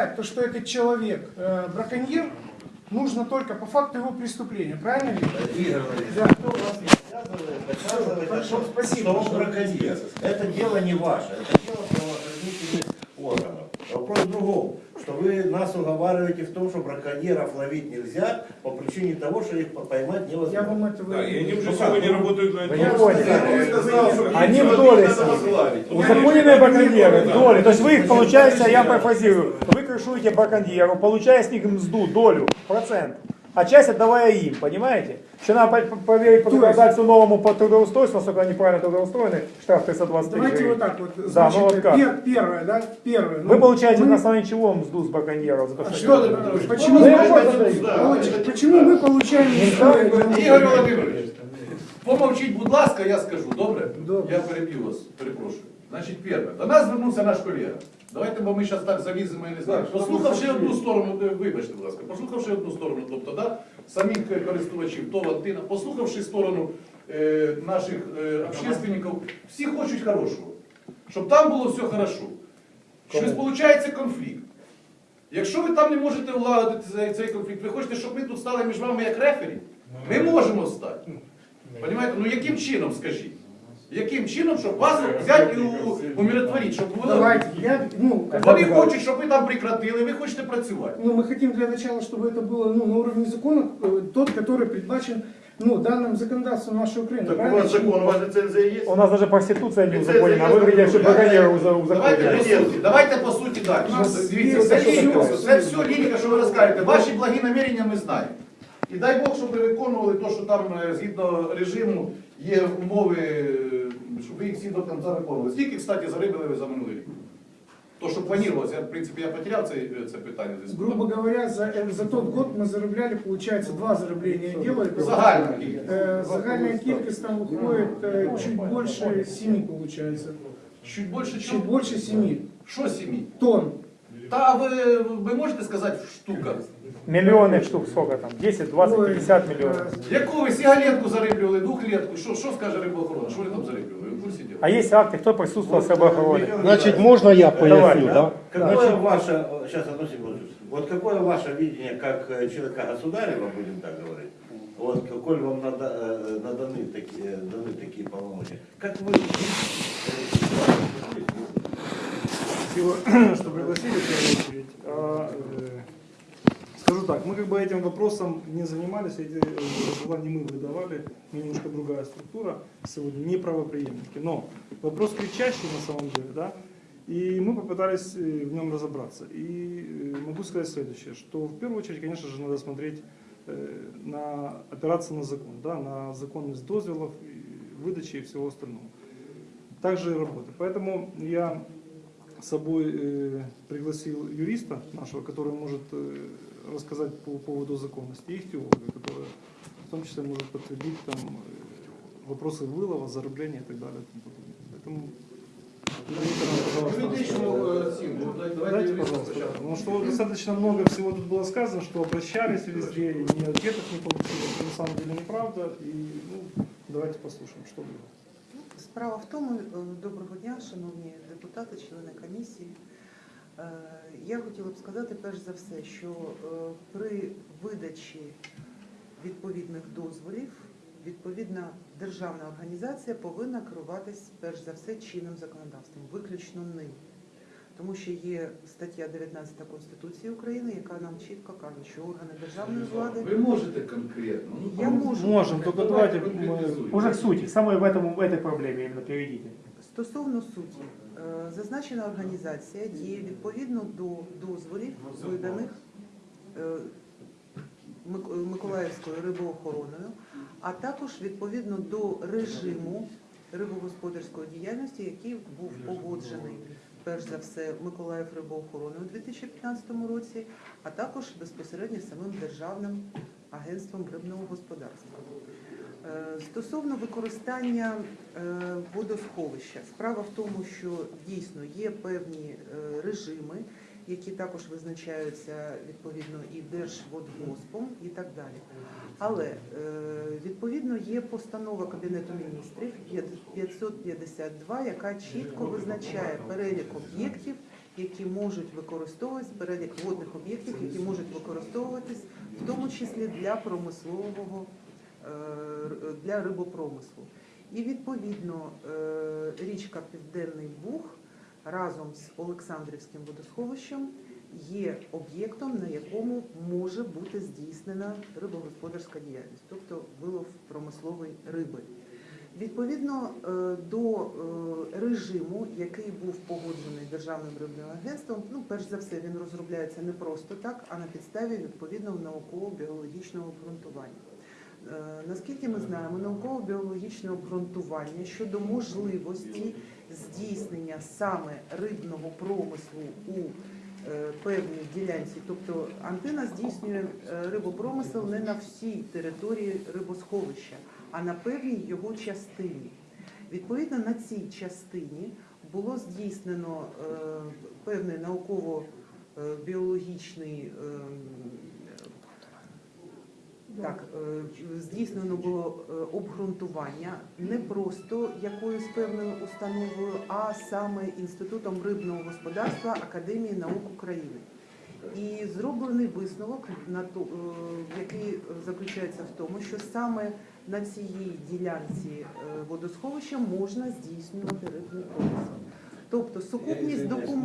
доказать то, что этот человек э, браконьер, нужно только по факту его преступления. Правильно? Игорь Да. кто вас не доказывать, Хорошо, что- спасибо, что он что браконьер. Это дело не ваше, это дело правоохранительных органов. Вопрос в другом, что вы нас уговариваете в том, что браконьеров ловить нельзя по причине того, что их поймать Я невозможно. вам этого... Да, и они уже Ну сегодня как? работают на этом. Я Они в доле. Узаконенные браконьеры, в доле. То есть вы их получаете, я профазирую, вы крышуете браконьеру, получая с них мзду, долю, процент. А часть отдавая им, понимаете? Еще надо по- по- поверить по законодательству новому по трудоустройству, насколько они правильно трудоустроены, штраф 323 Давайте вот так вот. Да, Значит, ну вот как? пер- первое, да? Первое. Вы Ну, получаете мы- на основании чего мзду с браконьеров? За то, А что- что почему, Ну, я мы-. Получ- почему мы получаем... Володимирович, помовчіть, будь ласка, я скажу, добре? Добре. Я переб'ю вас, перепрошую. Значить, перше, до нас звернувся наш колега. Давайте, бо ми зараз так заліземо, я не знаю. Послухавши одну сторону, вибачте, будь ласка, послухавши одну сторону, тобто, да, самих е, користувачів, то Антина, послухавши сторону е, наших е, общественників, всі хочуть хорошого. Щоб там було все хорошо. Щось виходить конфлікт. Якщо ви там не можете владити цей, цей конфлікт, ви хочете, щоб ми тут стали між вами як рефері? Ми можемо стати. Понимаєте? Ну яким чином, скажіть? Яким чином, щоб вас взяти і у- умиротворити, щоб було... Давайте, я, ну, как Вони бы- хочуть, щоб ви там прекратили, ви хочете працювати. Ну, мы хотим для начала, чтобы это было ну, на уровне закона, э, тот, который предбачен ну, данным законодательством нашей Украины. Так у правильно? вас закон, у вас лицензия есть? У нас даже проституция не Лицензия узаконена, а есть, вы говорите, что да. браконьеры Давайте узаконены. по суті, давайте по суті далі. У нас Дивіться, є це, за що лінія, таке. це все лінія, що ви розкажете. Ваші благі намірення ми знаємо. І дай Бог, щоб ви виконували те, що там е, згідно режиму є умови, е, щоб ви їх всі до кінця виконували. Скільки, кстати, зарибили ви за минулий рік? То, що планувалося, я, в принципі, я потеряв це, це питання. в зв'язку. Грубо говоря, за, э, за тот год мы зарабляли, получается, два зарабления дела. Это Загальна кількість. Э, Загальная кількість там выходит э, чуть больше семи, получается. Чуть більше Чуть чого? больше семи Що сім'ї? тонн. Та ви, ви можете сказати в штуках? Миллионных штук сколько там? 10, 20, Ой, 50 миллионов. э, Яку ви сигаретку зариблювали, двохлетку? Що, що скаже рибоохорона? Що ви там зариблювали? Ви в курсі діла? А есть акты, кто присутствовал с обороны? Значит, можно я Давай, поясню, да. да? Какое ваше, сейчас одну секунду, вот какое ваше видение как э, человека государева, будем так говорить, вот какой вам надо, э, наданы, такие, даны такие полномочия, как вы видите, Спасибо, что пригласили в первую очередь. А, э, Скажу так, мы как бы этим вопросом не занимались, эти э, дела не мы выдавали, немножко другая структура сегодня, не правоприемники. Но вопрос кричащий на самом деле, да, и мы попытались э, в нем разобраться. И могу сказать следующее, что в первую очередь, конечно же, надо смотреть на опираться на закон, да, на законность дозвелов, выдачи и всего остального. Также и работы. Поэтому я с собой э, пригласил юриста нашего, который может э, рассказать по поводу законности, и их теолога, который в том числе может подтвердить там, э, вопросы вылова, зарабления и так далее. Поэтому Дайте, пожалуйста. Потому что достаточно много всего тут было сказано, что обращались везде, и ни ответов не получили. Это на самом деле неправда. И ну, давайте послушаем, что было. Справа в тому, е, доброго дня, шановні депутати, члени комісії. Е, Я хотіла б сказати перш за все, що е, при видачі відповідних дозволів відповідна державна організація повинна керуватись перш за все чинним законодавством, виключно ним. Тому що є стаття 19 Конституції України, яка нам чітко каже, що органи державної влади Ви можете конкретно. ну, Я можу. Можем, только давайте мы конкретизуйте. уже к сути, к самой в, этом, в этой проблеме именно переведите. Стосовно суті, е, зазначена організація діє відповідно до дозволів, виданих е, Мик- Миколаївською рибоохороною, а також відповідно до режиму рибогосподарської діяльності, який був погоджений перш за все Миколаїв рибоохорони у 2015 році, а також безпосередньо самим державним агентством рибного господарства. Е, Стосовно використання е, водосховища, справа в тому, що дійсно є певні е, режими, які також визначаються відповідно і Держводгоспом і так далі. Але е, відповідно є постанова Кабінету міністрів 552, яка чітко визначає перелік об'єктів, які можуть використовуватись, перелік водних об'єктів, які можуть використовуватись, в тому числі для промислового е, для рибопромислу. І відповідно е, річка Південний Буг разом з Олександрівським водосховищем є об'єктом, на якому може бути здійснена рибогосподарська діяльність, тобто вилов промислової риби. Відповідно е, до е, режиму, який був погоджений Державним рибним агентством, ну перш за все він розробляється не просто так, а на підставі відповідного науково-біологічного обґрунтування. Е, Наскільки ми знаємо, науково-біологічне обґрунтування щодо можливості здійснення саме рибного промислу у е, певній ділянці, тобто антина здійснює е, рибопромисел не на всій території рибосховища, а на певній його частині. Відповідно, на цій частині було здійснено певний науково-біологічний ем, так, е, здійснено було е, обґрунтування не просто якоюсь певною установою, а саме Інститутом рибного господарства Академії наук України. І зроблений висновок, е, який заключається в тому, що саме на цій ділянці водосховища можна здійснювати рибний промисел. Тобто сукупність документів.